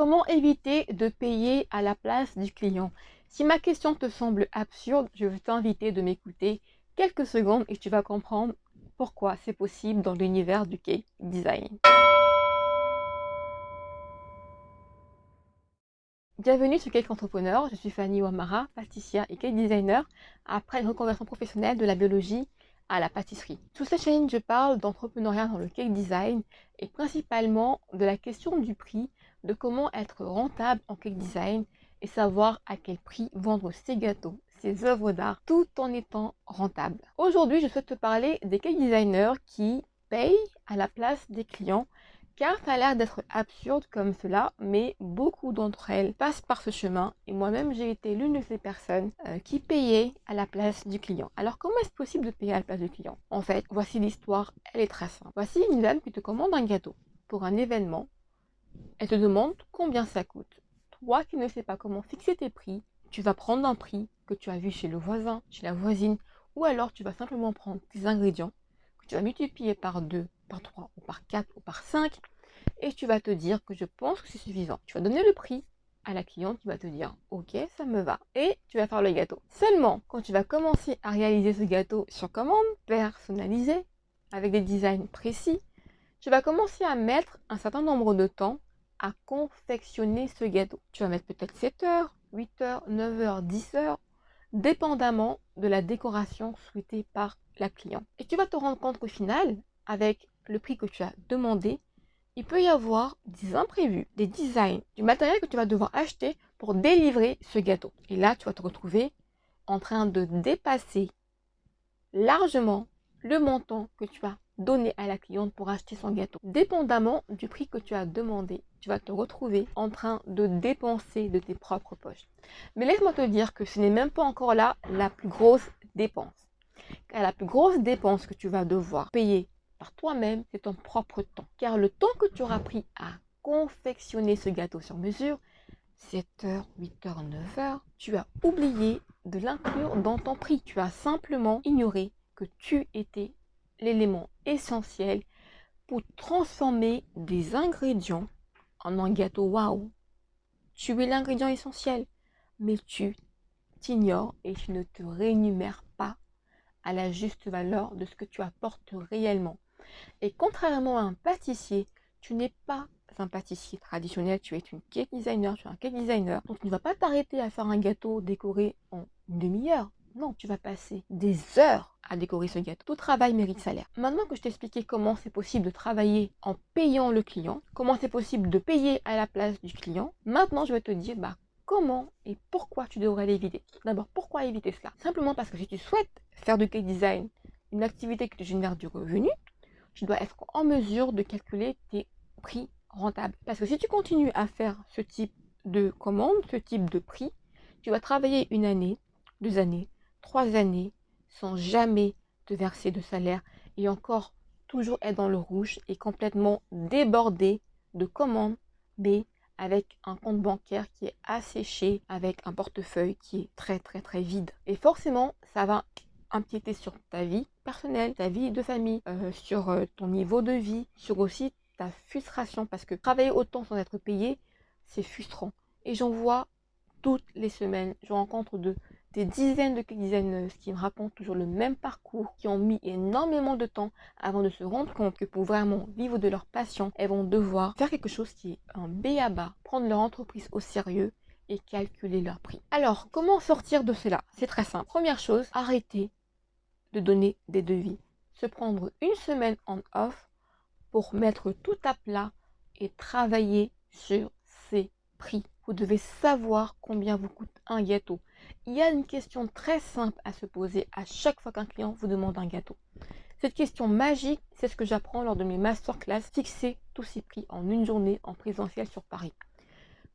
comment éviter de payer à la place du client? Si ma question te semble absurde, je veux t'inviter de m'écouter quelques secondes et tu vas comprendre pourquoi c'est possible dans l'univers du cake design. Bienvenue sur Cake Entrepreneur, je suis Fanny Ouamara, pâtissière et cake designer après une reconversion professionnelle de la biologie à la pâtisserie. Sous cette chaîne, je parle d'entrepreneuriat dans le cake design et principalement de la question du prix, de comment être rentable en cake design et savoir à quel prix vendre ses gâteaux, ses œuvres d'art, tout en étant rentable. Aujourd'hui, je souhaite te parler des cake designers qui payent à la place des clients car ça a l'air d'être absurde comme cela, mais beaucoup d'entre elles passent par ce chemin et moi-même j'ai été l'une de ces personnes euh, qui payaient à la place du client. Alors comment est-ce possible de payer à la place du client? En fait, voici l'histoire, elle est très simple. Voici une dame qui te commande un gâteau pour un événement. Elle te demande combien ça coûte. Toi qui ne sais pas comment fixer tes prix, tu vas prendre un prix que tu as vu chez le voisin, chez la voisine, ou alors tu vas simplement prendre tes ingrédients que tu vas multiplier par 2 par 3 ou par 4 ou par 5 et tu vas te dire que je pense que c'est suffisant. Tu vas donner le prix à la cliente qui va te dire ok ça me va et tu vas faire le gâteau. Seulement quand tu vas commencer à réaliser ce gâteau sur commande, personnalisé, avec des designs précis, tu vas commencer à mettre un certain nombre de temps à confectionner ce gâteau. Tu vas mettre peut-être 7 heures, 8 heures, 9 heures, 10 heures, dépendamment de la décoration souhaitée par la cliente. Et tu vas te rendre compte qu'au final, avec le prix que tu as demandé, il peut y avoir des imprévus, des designs, du matériel que tu vas devoir acheter pour délivrer ce gâteau. Et là, tu vas te retrouver en train de dépasser largement le montant que tu as donné à la cliente pour acheter son gâteau. Dépendamment du prix que tu as demandé, tu vas te retrouver en train de dépenser de tes propres poches. Mais laisse-moi te dire que ce n'est même pas encore là la plus grosse dépense. Car la plus grosse dépense que tu vas devoir payer par toi-même, c'est ton propre temps. Car le temps que tu auras pris à confectionner ce gâteau sur mesure, 7h, 8h, 9h, tu as oublié de l'inclure dans ton prix. Tu as simplement ignoré que tu étais l'élément essentiel pour transformer des ingrédients en un gâteau waouh. Tu es l'ingrédient essentiel, mais tu t'ignores et tu ne te rémunères pas à la juste valeur de ce que tu apportes réellement. Et contrairement à un pâtissier, tu n'es pas un pâtissier traditionnel, tu es une cake designer, tu es un cake designer. Donc tu ne vas pas t'arrêter à faire un gâteau décoré en une demi-heure. Non, tu vas passer des heures à décorer ce gâteau. Tout travail mérite salaire. Maintenant que je t'ai expliqué comment c'est possible de travailler en payant le client, comment c'est possible de payer à la place du client, maintenant je vais te dire bah, comment et pourquoi tu devrais l'éviter. D'abord, pourquoi éviter cela? Simplement parce que si tu souhaites faire du cake design une activité qui te génère du revenu, tu dois être en mesure de calculer tes prix rentables. Parce que si tu continues à faire ce type de commande, ce type de prix, tu vas travailler une année, deux années, trois années sans jamais te verser de salaire et encore toujours être dans le rouge et complètement débordé de commandes, mais avec un compte bancaire qui est asséché, avec un portefeuille qui est très très très vide. Et forcément, ça va empiéter sur ta vie personnelle, ta vie de famille, euh, sur euh, ton niveau de vie, sur aussi ta frustration parce que travailler autant sans être payé, c'est frustrant. Et j'en vois toutes les semaines, je rencontre de, des dizaines de designers qui me racontent toujours le même parcours, qui ont mis énormément de temps avant de se rendre compte que pour vraiment vivre de leur passion, elles vont devoir faire quelque chose qui est un B à prendre leur entreprise au sérieux et calculer leur prix. Alors, comment sortir de cela? C'est très simple. Première chose, arrêtez de donner des devis. Se prendre une semaine en off pour mettre tout à plat et travailler sur ses prix. Vous devez savoir combien vous coûte un gâteau. Il y a une question très simple à se poser à chaque fois qu'un client vous demande un gâteau. Cette question magique, c'est ce que j'apprends lors de mes masterclass, fixer tous ces prix en une journée en présentiel sur Paris.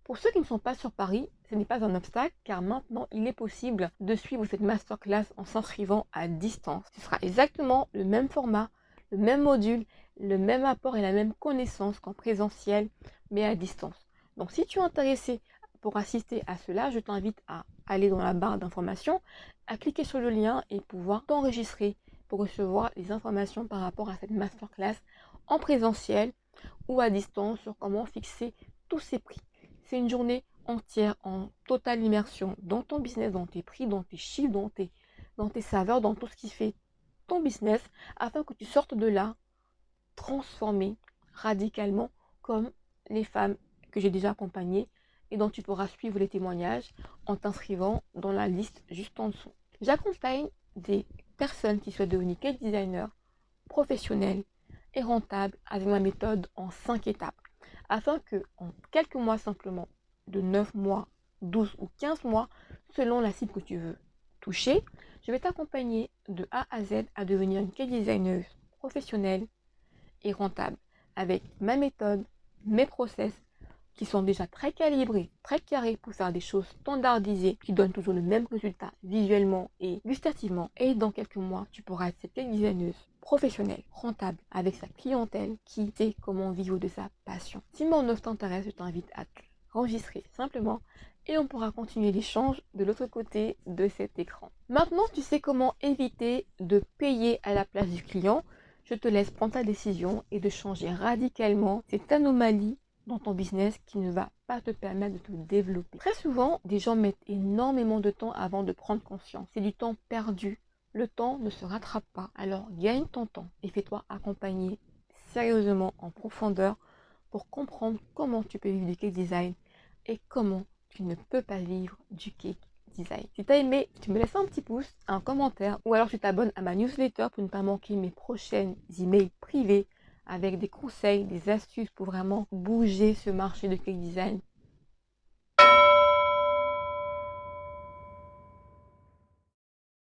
Pour ceux qui ne sont pas sur Paris, ce n'est pas un obstacle car maintenant il est possible de suivre cette masterclass en s'inscrivant à distance. Ce sera exactement le même format, le même module, le même apport et la même connaissance qu'en présentiel mais à distance. Donc si tu es intéressé pour assister à cela, je t'invite à aller dans la barre d'informations, à cliquer sur le lien et pouvoir t'enregistrer pour recevoir les informations par rapport à cette masterclass en présentiel ou à distance sur comment fixer tous ces prix. C'est une journée entière en totale immersion dans ton business, dans tes prix, dans tes chiffres, dans tes, saveurs, dans tout ce qui fait ton business, afin que tu sortes de là transformé radicalement comme les femmes que j'ai déjà accompagnées et dont tu pourras suivre les témoignages en t'inscrivant dans la liste juste en dessous. J'accompagne des personnes qui souhaitent devenir cake designer professionnels et rentables avec ma méthode en 5 étapes afin que en quelques mois simplement, de 9 mois, 12 ou 15 mois, selon la cible que tu veux toucher, je vais t'accompagner de A à Z à devenir une cake designer professionnelle et rentable avec ma méthode, mes process qui sont déjà très calibrés, très carrés pour faire des choses standardisées qui donnent toujours le même résultat visuellement et gustativement. Et dans quelques mois, tu pourras être cette designer professionnelle, rentable, avec sa clientèle qui sait comment vivre de sa passion. Si mon offre t'intéresse, je t'invite à enregistrer simplement et on pourra continuer l'échange de l'autre côté de cet écran. Maintenant, tu sais comment éviter de payer à la place du client. Je te laisse prendre ta décision et de changer radicalement cette anomalie dans ton business qui ne va pas te permettre de te développer. Très souvent, des gens mettent énormément de temps avant de prendre conscience. C'est du temps perdu. Le temps ne se rattrape pas. Alors gagne ton temps et fais-toi accompagner sérieusement en profondeur pour comprendre comment tu peux vivre du cake design et comment tu ne peux pas vivre du cake design. Si tu as aimé, tu me laisses un petit pouce, un commentaire ou alors tu t'abonnes à ma newsletter pour ne pas manquer mes prochaines emails privés avec des conseils, des astuces pour vraiment bouger ce marché de cake design